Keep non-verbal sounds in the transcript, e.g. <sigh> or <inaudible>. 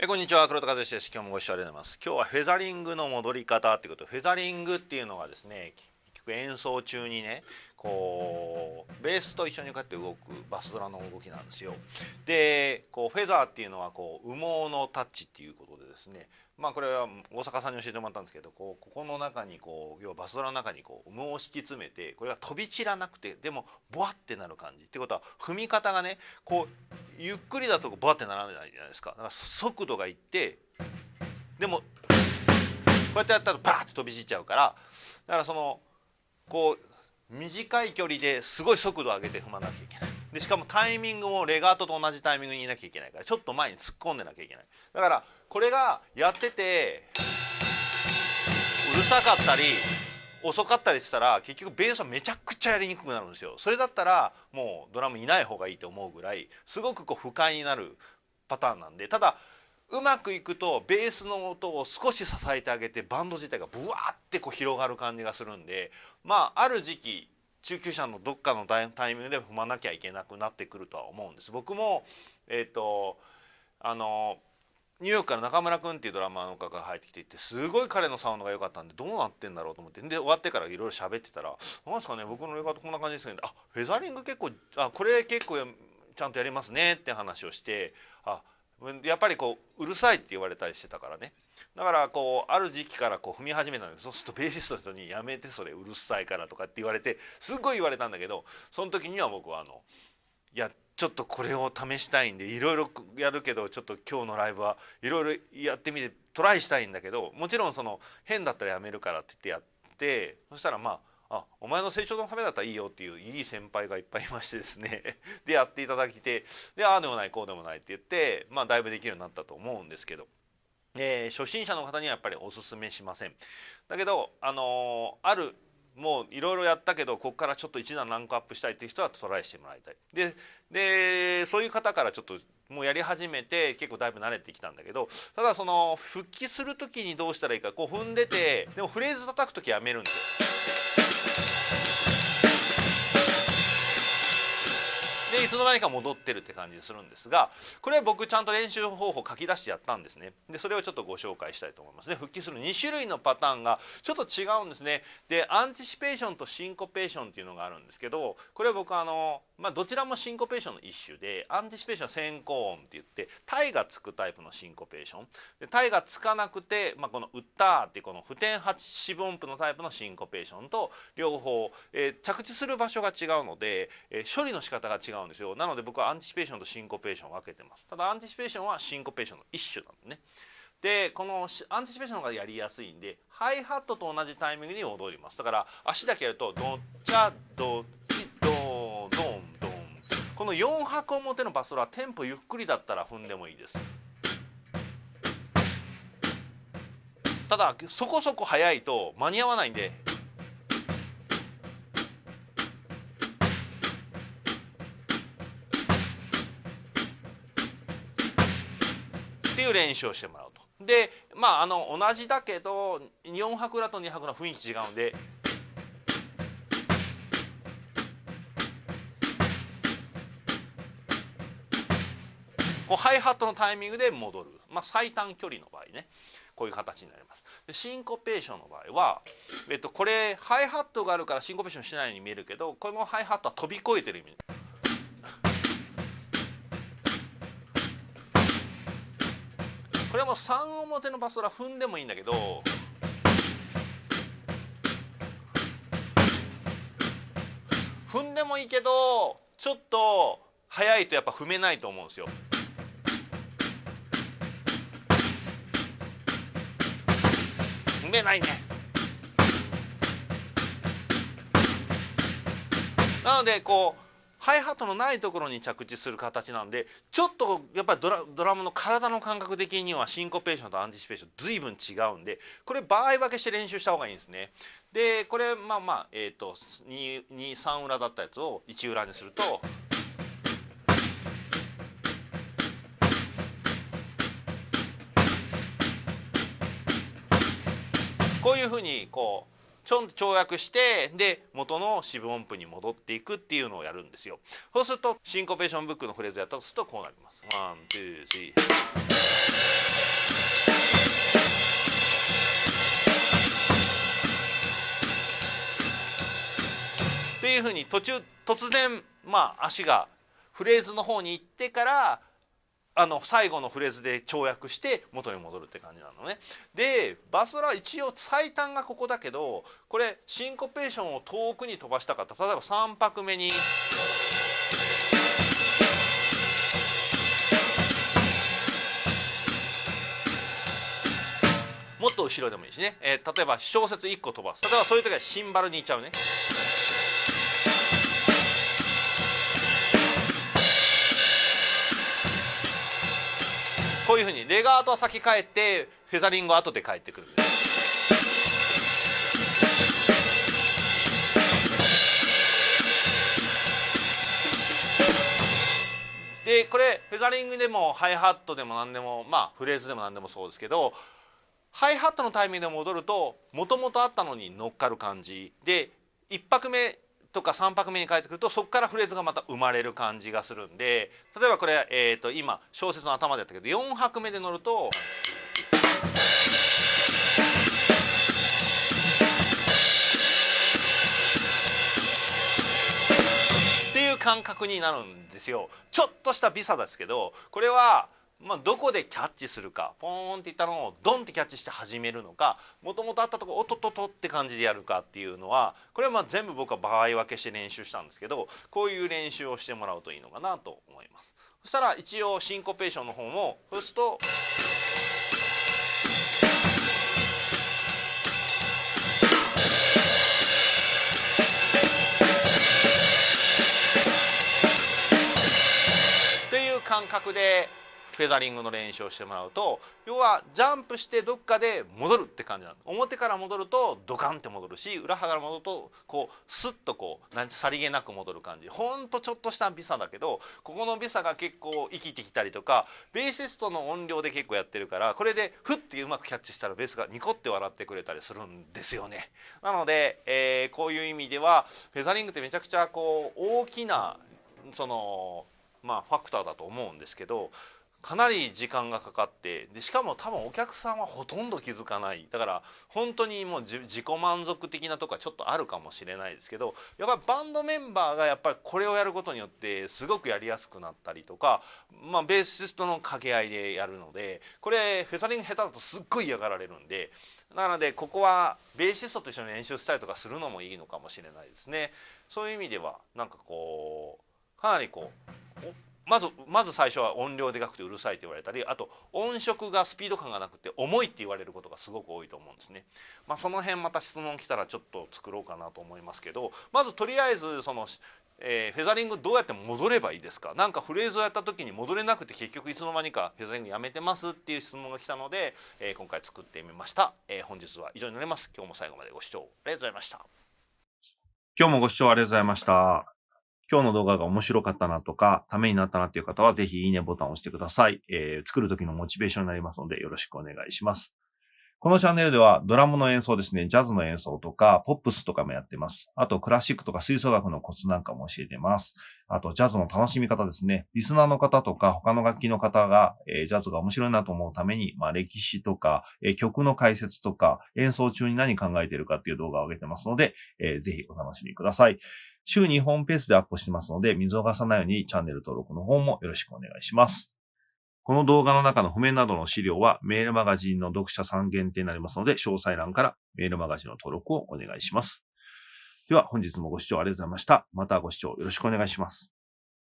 えこんにちは。黒田和之です。今日もご視聴ありがとうございます。今日はフェザリングの戻り方っていうこと。フェザリングっていうのはですね演奏中にねこうベースと一緒にこうやって動くバスドラの動きなんですよ。でこうフェザーっていうのはこう羽毛のタッチっていうことでですね。まあこれは大阪さんに教えてもらったんですけどこうここの中にこう要はバスドラの中にこう羽毛を敷き詰めてこれが飛び散らなくてでもボワってなる感じってことは踏み方がねこうゆっくりだとボワってならないじゃないですか。だから速度がいってでもこうやってやったらバーって飛び散っちゃうからだからそのこう短い距離ですごい速度を上げて踏まなきゃいけない。でしかもタイミングもレガートと同じタイミングにいなきゃいけないからちょっと前に突っ込んでなきゃいけない。だからこれがやっててうるさかったり遅かったりしたら結局ベースはめちゃくちゃやりにくくなるんですよ。それだったらもうドラムいない方がいいと思うぐらいすごくこう不快になるパターンなんでただうまくいくとベースの音を少し支えてあげてバンド自体がブワーってこう広がる感じがするんでまあある時期中級者のどっかのタイミングで踏まなきゃいけなくなってくるとは思うんです。僕もえっ、とあのニューヨークから中村君っていうドラマーの方が入ってきていてすごい彼のサウンドが良かったんでどうなってんだろうと思ってで終わってからいろいろ喋ってたら「なんですかね僕のレガートこんな感じですけどあフェザリング結構あこれ結構ちゃんとやりますね」って話をしてあやっぱりこううるさいって言われたりしてたからね。だからこうある時期からこう踏み始めたんです。そうするとベーシストの人に「やめてそれうるさいから」とかって言われてすっごい言われたんだけどその時には僕はあのいやちょっとこれを試したいんでいろいろやるけどちょっと今日のライブはいろいろやってみてトライしたいんだけどもちろんその変だったらやめるからって言ってやってそしたらまああお前の成長のためだったらいいよっていういい先輩がいっぱいいましてですね <laughs> でやっていただきてでああでもないこうでもないって言ってまあだいぶできるようになったと思うんですけど。えー、初心者の方にはやっぱりおすすめしませんだけどあのー、あるもういろいろやったけどここからちょっと一段ランクアップしたいっていう人はトライしてもらいたいででそういう方からちょっともうやり始めて結構だいぶ慣れてきたんだけどただその復帰する時にどうしたらいいかこう踏んでてでもフレーズ叩く時やめるんですよ。でいつの間にか戻ってるって感じするんですがこれは僕ちゃんと練習方法書き出してやったんですね。でそれをちょっとご紹介したいと思います。ね復帰する。2種類のパターンがちょっと違うんですね。で anticipation とシンコペーションっていうのがあるんですけどこれは僕あのまあどちらもシンコペーションの一種で anticipation は先行音って言ってタイがつくタイプのシンコペーション。でタイがつかなくて、まあ、このウッターっていうこの付点8四分音符のタイプのシンコペーションと両方、えー、着地する場所が違うので、えー、処理の仕方が違うんですよ。なので僕は anticipation とシンコペーションを分けてます。ただ anticipation はシンコペーションの一種なんでね。でこのアンティシペーションがやりやすいんでハイハットと同じタイミングに踊ります。だから足だけやるとドッチャドチドドンドンこの4拍表のバスドラテンポゆっくりだったら踏んでもいいです。ただそこそこ速いと間に合わないんで。っていう練習をしてもらうと。でまああの同じだけど4拍だと2拍の雰囲気違うんで。こうハイハットのタイミングで戻る、まあ、最短距離の場合ね。こういう形になります。でシンコペーションの場合は、えっと、これハイハットがあるからシンコペーションしないように見えるけどこのハイハットは飛び越えてる意味。これも3表のバスドラ踏んでもいいんだけど踏んでもいいけどちょっと速いとやっぱ踏めないと思うんですよ。めないね。なのでこうハイハットのないところに着地する形なんでちょっとやっぱりドラドラムの体の感覚的にはシンコペーションとアンティシペーション随分違うんでこれ場合分けして練習した方がいいんですね。でこれまあまあえっ、ー、と23裏だったやつを1裏にすると。こういうふうにこうちょんと跳躍してで元の四分音符に戻っていくっていうのをやるんですよ。そうするとシンコペーションブックのフレーズやったとするとこうなります。 One, two, three。っていうふうに途中突然まあ足がフレーズの方に行ってからあの最後のフレーズで跳躍して元に戻るって感じなのね。でバスドラ一応最短がここだけどこれシンコペーションを遠くに飛ばしたかった例えば3拍目に。もっと後ろでもいいしね、えー、例えば小節1個飛ばす例えばそういう時はシンバルにいっちゃうね。こういうふうにレガートは先帰ってフェザリングは後で帰ってくるでこれフェザリングでもハイハットでも何でもまあフレーズでも何でもそうですけどハイハットのタイミングで戻るともともとあったのに乗っかる感じ。で1拍目とか3拍目に帰ってくるとそこからフレーズがまた生まれる感じがするんで例えばこれ、えー、と今小説の頭でやったけど4拍目で乗ると。っていう感覚になるんですよちょっとしたビサですけどこれはまあ、どこでキャッチするかポーンっていったのをドンってキャッチして始めるのかもともとあったとこおっとっとっとって感じでやるかっていうのはこれはまあ全部僕は場合分けして練習したんですけどこういう練習をしてもらうといいのかなと思います。そしたら一応シンコペーションの方もそうすると。いう感覚でフェザリングの練習をしてもらうと要はジャンプしてどっかで戻るって感じなの表から戻るとドカンって戻るし裏側から戻るとこうスッとこうなんさりげなく戻る感じほんとちょっとしたビサだけどここのビサが結構生きてきたりとかベーシストの音量で結構やってるからこれでフッてうまくキャッチしたらベースがニコって笑ってくれたりするんですよね。なので、えー、こういう意味ではフェザリングってめちゃくちゃこう大きなそのまあファクターだと思うんですけどかなり時間がかかってでしかも多分お客さんはほとんど気づかないだから本当にもう自己満足的なとこはちょっとあるかもしれないですけどやっぱりバンドメンバーがやっぱりこれをやることによってすごくやりやすくなったりとか、まあ、ベーシストの掛け合いでやるのでこれフェザリング下手だとすっごい嫌がられるんでなのでここはベーシストと一緒に練習したりとかするのもいいのかもしれないですね。そういう意味ではなんかこうかなりこうまずまず最初は音量でかくてうるさいと言われたりあと音色がスピード感がなくて重いって言われることがすごく多いと思うんですね。まあ、その辺また質問来たらちょっと作ろうかなと思いますけどまずとりあえずその、えー、フェザリングどうやって戻ればいいですか？何かフレーズをやった時に戻れなくて結局いつの間にかフェザリングやめてますっていう質問が来たので、えー、今回作ってみました、えー、本日は以上になります。今日も最後までご視聴ありがとうございました。今日もご視聴ありがとうございました。今日の動画が面白かったなとか、ためになったなっていう方は、ぜひいいねボタンを押してください。えー、作る時のモチベーションになりますので、よろしくお願いします。このチャンネルではドラムの演奏ですね、ジャズの演奏とか、ポップスとかもやってます。あと、クラシックとか吹奏楽のコツなんかも教えてます。あと、ジャズの楽しみ方ですね。リスナーの方とか、他の楽器の方が、えー、ジャズが面白いなと思うために、まあ、歴史とか、えー、曲の解説とか、演奏中に何考えてるかっていう動画を上げてますので、えー、ぜひお楽しみください。週2本ペースでアップしてますので、見逃さないようにチャンネル登録の方もよろしくお願いします。この動画の中の譜面などの資料はメールマガジンの読者さん限定になりますので、詳細欄からメールマガジンの登録をお願いします。では本日もご視聴ありがとうございました。またご視聴よろしくお願いします。